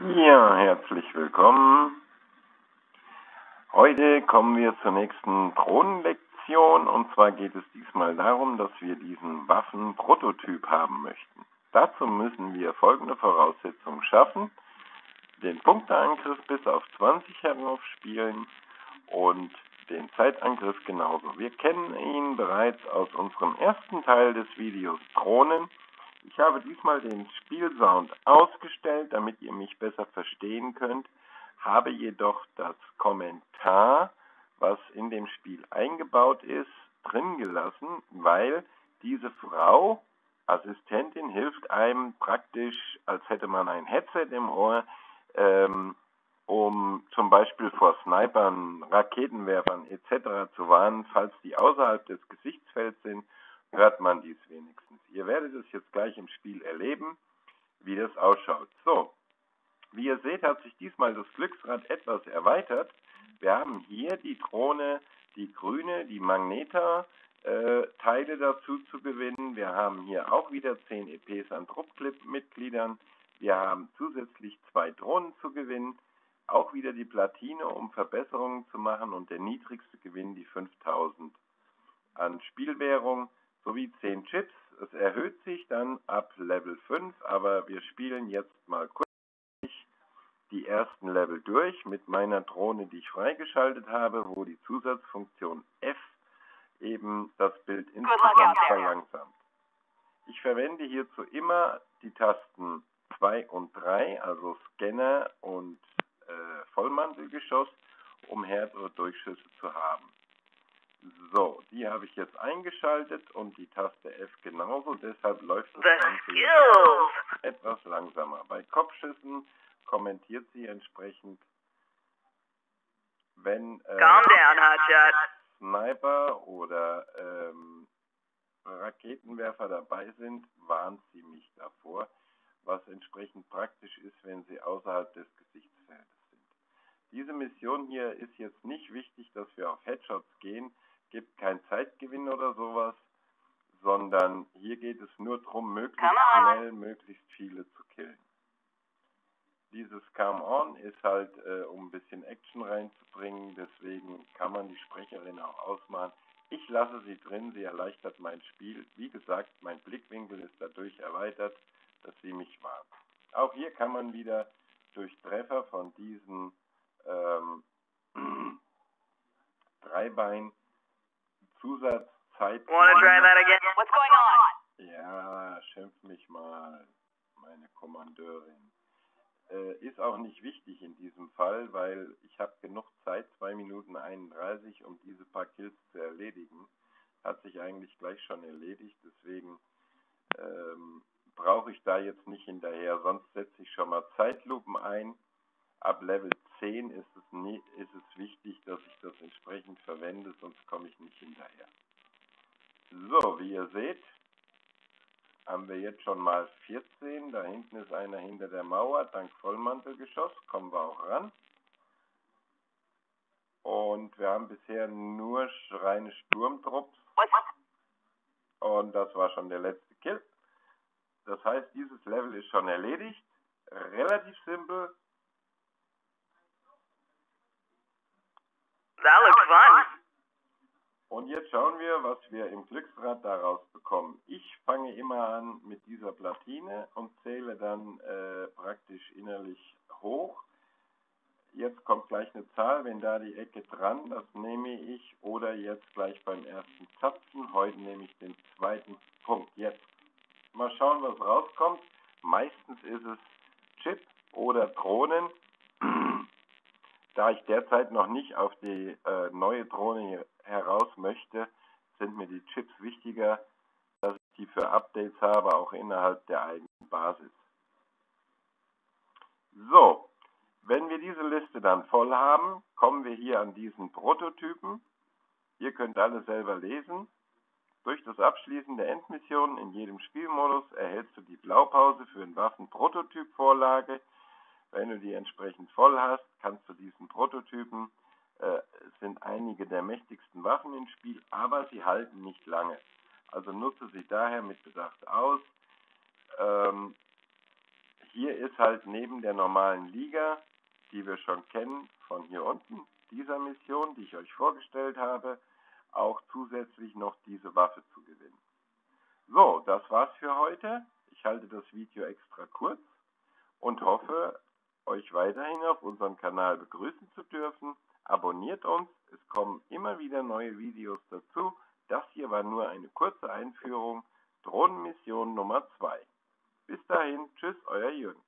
Ja, herzlich willkommen. Heute kommen wir zur nächsten Drohnenlektion und zwar geht es diesmal darum, dass wir diesen Waffenprototyp haben möchten. Dazu müssen wir folgende Voraussetzungen schaffen. Den Punkteangriff bis auf 20 heraufspielen und den Zeitangriff genauso. Wir kennen ihn bereits aus unserem ersten Teil des Videos Drohnen. Ich habe diesmal den Spielsound ausgestellt, damit ihr mich besser verstehen könnt, habe jedoch das Kommentar, was in dem Spiel eingebaut ist, drin gelassen, weil diese Frau, Assistentin, hilft einem praktisch, als hätte man ein Headset im Ohr, ähm, um zum Beispiel vor Snipern, Raketenwerfern etc. zu warnen, falls die außerhalb des Gesichtsfelds sind, hört man dies wenigstens. Ihr werdet es jetzt gleich im Spiel erleben, wie das ausschaut. So, wie ihr seht, hat sich diesmal das Glücksrad etwas erweitert. Wir haben hier die Drohne, die grüne, die Magneta-Teile äh, dazu zu gewinnen. Wir haben hier auch wieder 10 EPs an Truppclip-Mitgliedern. Wir haben zusätzlich zwei Drohnen zu gewinnen. Auch wieder die Platine, um Verbesserungen zu machen. Und der niedrigste Gewinn die 5000 an Spielwährung sowie 10 Chips. Es erhöht sich dann ab Level 5, aber wir spielen jetzt mal kurz die ersten Level durch mit meiner Drohne, die ich freigeschaltet habe, wo die Zusatzfunktion F eben das Bild insgesamt verlangsamt. Ich verwende hierzu immer die Tasten 2 und 3, also Scanner und äh, Vollmantelgeschoss, um härtere Durchschüsse zu haben. So, die habe ich jetzt eingeschaltet und die Taste F genauso, deshalb läuft das Ganze etwas langsamer. Bei Kopfschüssen kommentiert sie entsprechend, wenn äh, down, Sniper oder ähm, Raketenwerfer dabei sind, warnt sie mich davor, was entsprechend praktisch ist, wenn sie außerhalb des Gesichtsfeldes sind. Diese Mission hier ist jetzt nicht wichtig, dass wir auf Headshots gehen, gibt keinen Zeitgewinn oder sowas, sondern hier geht es nur darum, möglichst schnell möglichst viele zu killen. Dieses Come On ist halt, äh, um ein bisschen Action reinzubringen, deswegen kann man die Sprecherin auch ausmachen. Ich lasse sie drin, sie erleichtert mein Spiel. Wie gesagt, mein Blickwinkel ist dadurch erweitert, dass sie mich warnt. Auch hier kann man wieder durch Treffer von diesen ähm, Dreibein Zusatzzeit. Wanna try that again? What's going on? Ja, schimpf mich mal, meine Kommandeurin. Äh, ist auch nicht wichtig in diesem Fall, weil ich habe genug Zeit, 2 Minuten 31, um diese paar Kills zu erledigen. Hat sich eigentlich gleich schon erledigt, deswegen ähm, brauche ich da jetzt nicht hinterher. Sonst setze ich schon mal Zeitlupen ein. Ab Level 10 ist es, nie, ist es wichtig, dass ich das entsprechend verwende, sonst komme ich nicht hinterher. So, wie ihr seht, haben wir jetzt schon mal 14. Da hinten ist einer hinter der Mauer, dank Vollmantelgeschoss, kommen wir auch ran. Und wir haben bisher nur reine Sturmtrupps. Und das war schon der letzte Kill. Das heißt, dieses Level ist schon erledigt. Relativ simpel, That looks fun. Und jetzt schauen wir, was wir im Glücksrad daraus bekommen. Ich fange immer an mit dieser Platine und zähle dann äh, praktisch innerlich hoch. Jetzt kommt gleich eine Zahl, wenn da die Ecke dran, das nehme ich. Oder jetzt gleich beim ersten Zapfen. Heute nehme ich den zweiten Punkt. Jetzt mal schauen, was rauskommt. Meistens ist es Chip oder Drohnen. Da ich derzeit noch nicht auf die äh, neue Drohne heraus möchte, sind mir die Chips wichtiger, dass ich die für Updates habe, auch innerhalb der eigenen Basis. So, wenn wir diese Liste dann voll haben, kommen wir hier an diesen Prototypen. Ihr könnt alle selber lesen. Durch das Abschließen der Endmissionen in jedem Spielmodus erhältst du die Blaupause für ein Waffenprototyp-Vorlage wenn du die entsprechend voll hast, kannst du diesen Prototypen, äh, sind einige der mächtigsten Waffen im Spiel, aber sie halten nicht lange. Also nutze sie daher mit Bedacht aus. Ähm, hier ist halt neben der normalen Liga, die wir schon kennen, von hier unten, dieser Mission, die ich euch vorgestellt habe, auch zusätzlich noch diese Waffe zu gewinnen. So, das war's für heute. Ich halte das Video extra kurz und hoffe, euch weiterhin auf unserem Kanal begrüßen zu dürfen. Abonniert uns, es kommen immer wieder neue Videos dazu. Das hier war nur eine kurze Einführung. Drohnenmission Nummer 2. Bis dahin, tschüss, euer Jürgen.